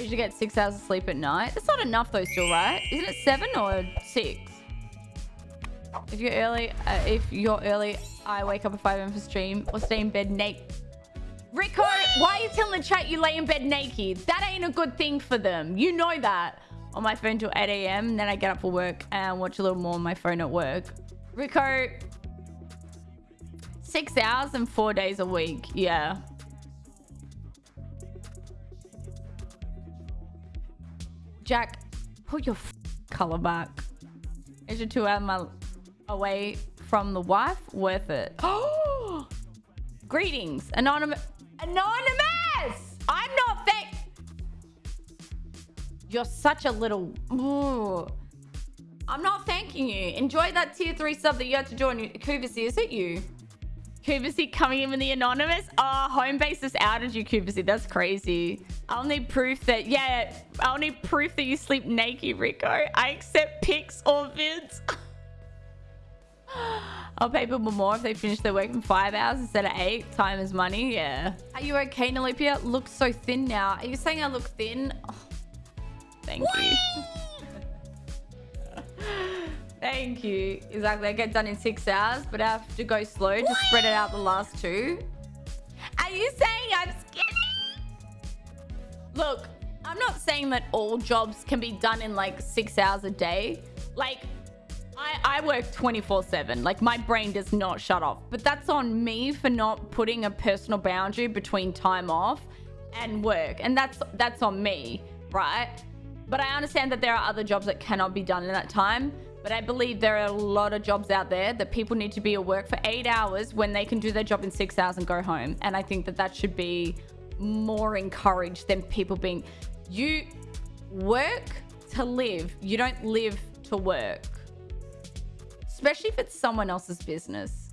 You should get six hours of sleep at night. That's not enough though still, right? Isn't it seven or six? If you're early, uh, if you're early, I wake up at 5 a.m. for stream or stay in bed naked. Rico, why are you telling the chat you lay in bed naked? That ain't a good thing for them. You know that. On my phone till 8 a.m. Then I get up for work and watch a little more on my phone at work. Rico, six hours and four days a week. Yeah. Jack, put your color back. Is your two hours my away from the wife worth it? Oh, greetings, anonymous. Anonymous. I'm not fake. You're such a little. Ooh. I'm not thanking you. Enjoy that tier three sub that you had to join. Kuvasi, is it you? Kuvasi coming in with the anonymous. Oh, home base just outed you, Kuvasi. That's crazy. I'll need proof that, yeah, I'll need proof that you sleep naked, Rico. I accept pics or vids. I'll pay people more if they finish their work in five hours instead of eight. Time is money, yeah. Are you okay, Nalipia? Looks so thin now. Are you saying I look thin? Oh, thank you. Thank you. Exactly. I get done in six hours, but I have to go slow to spread it out the last two. Are you saying I'm skinny? Look, I'm not saying that all jobs can be done in like six hours a day. Like, I, I work 24 7. Like, my brain does not shut off. But that's on me for not putting a personal boundary between time off and work. And that's that's on me, right? But I understand that there are other jobs that cannot be done in that time. But I believe there are a lot of jobs out there that people need to be at work for eight hours when they can do their job in six hours and go home. And I think that that should be more encouraged than people being, you work to live. You don't live to work. Especially if it's someone else's business.